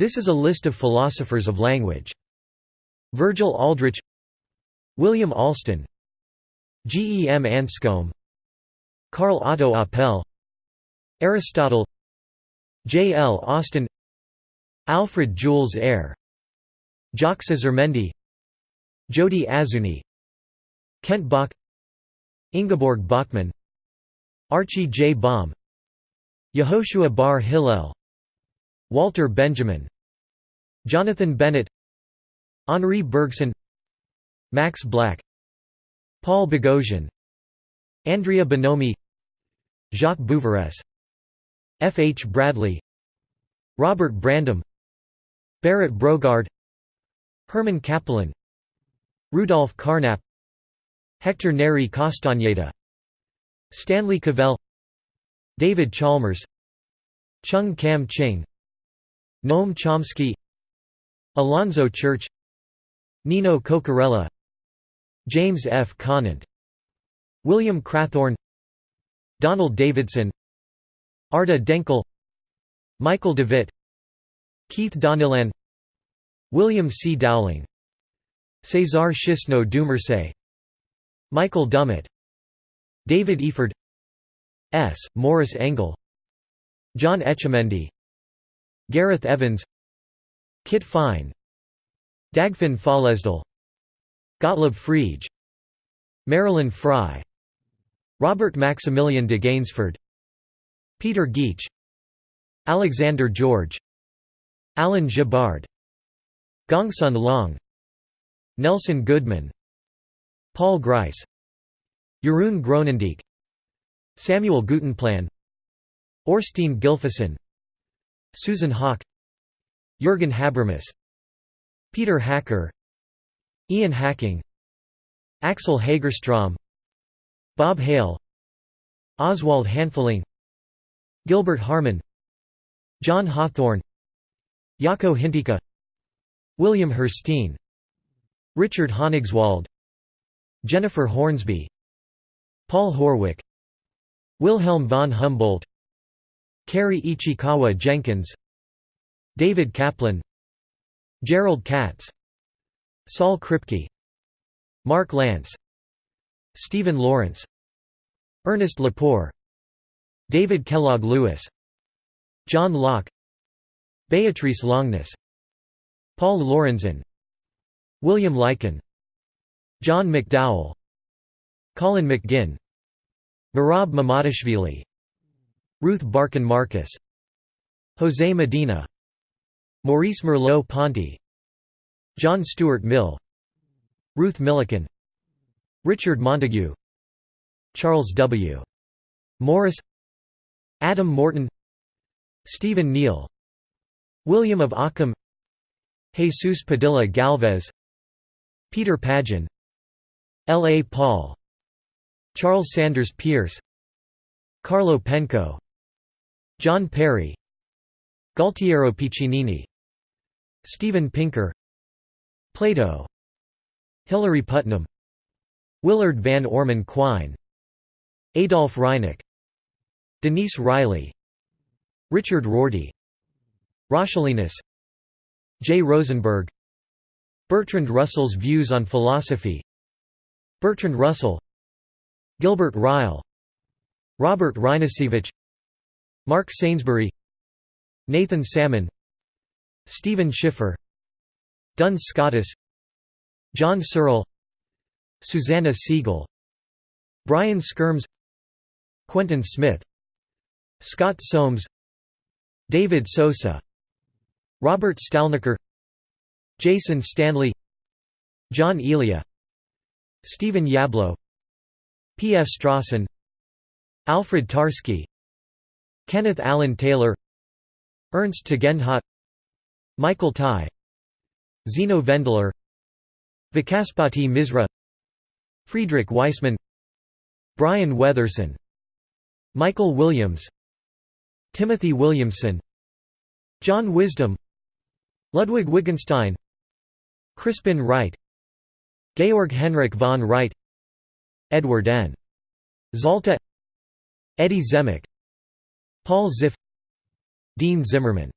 This is a list of philosophers of language. Virgil Aldrich William Alston G. E. M. Anscombe Karl Otto Apel Aristotle J. L. Austin Alfred Jules Ayer Jacques Azurmendi Jody Azzouni Kent Bach Ingeborg Bachmann Archie J. Bahm Yehoshua Bar Hillel Walter Benjamin Jonathan Bennett Henri Bergson Max Black Paul Boghossian Andrea Bonomi Jacques Bouveresse F. H. Bradley Robert Brandom Berit Brogaard Herman Cappelen Rudolf Carnap Hector Neri Castañeda Stanley Cavell David Chalmers Chung Kam Ching Noam Chomsky Alonzo Church Nino Cocchiarella James F. Conant William Crathorn Donald Davidson Arda Denkel Michael Devitt Keith Donnellan William C. Dowling César Chesneau Dumarsais Michael Dummett David Efird S. Morris Engel John Etchemendy Gareth Evans Kit Fine Dagfinn Føllesdal Gottlob Frege Marilyn Frye Robert Maximilian de Gaynesford Peter Geach Alexander George Alan Gibbard Gongsun Long Nelson Goodman Paul Grice Jeroen Groenendijk Samuel Guttenplan Orstein Gylfason Susan Haack Jürgen Habermas Peter Hacker Ian Hacking Axel Hagerstrom Bob Hale Oswald Hanfling Gilbert Harman John Hawthorne Jaakko Hintikka William Hirstein Richard Honigswald Jennifer Hornsby Paul Horwich Wilhelm von Humboldt Carrie Ichikawa Jenkins David Kaplan Gerald Katz Saul Kripke Mark Lance Stephen Lawrence Ernest Lepore David Kellogg Lewis John Locke Beatrice Longuenesse Paul Lorenzen William Lycan John McDowell Colin McGinn Merab Mamardashvili Ruth Barcan Marcus José Medina Maurice Merleau-Ponty John Stuart Mill Ruth Millikan Richard Montague Charles W. Morris Adam Morton Stephen Neale William of Ockham Jesus Padilla Galvez Peter Pagin L. A. Paul Charles Sanders Peirce Carlo Penco John Perry Gualtiero Piccinini Steven Pinker Plato Hilary Putnam Willard Van Orman Quine Adolf Reinach Denise Riley Richard Rorty Roscelinus J. Rosenberg Bertrand Russell's views on philosophy Bertrand Russell Gilbert Ryle Robert Rynasiewicz Mark Sainsbury Nathan Salmon Stephen Schiffer Duns Scotus John Searle Susanna Siegel Brian Skyrms Quentin Smith Scott Soames David Sosa Robert Stalnaker Jason Stanley John Elia Stephen Yablo P. F. Strawson Alfred Tarski Kenneth Allen Taylor Ernst Tugendhat Michael Tye Zeno Vendler Vachaspati Misra Friedrich Waismann Brian Weatherson Michael Williams Timothy Williamson John Wisdom Ludwig Wittgenstein Crispin Wright Georg Henrik von Wright Edward N. Zalta Eddie Zemach Paul Ziff Dean Zimmerman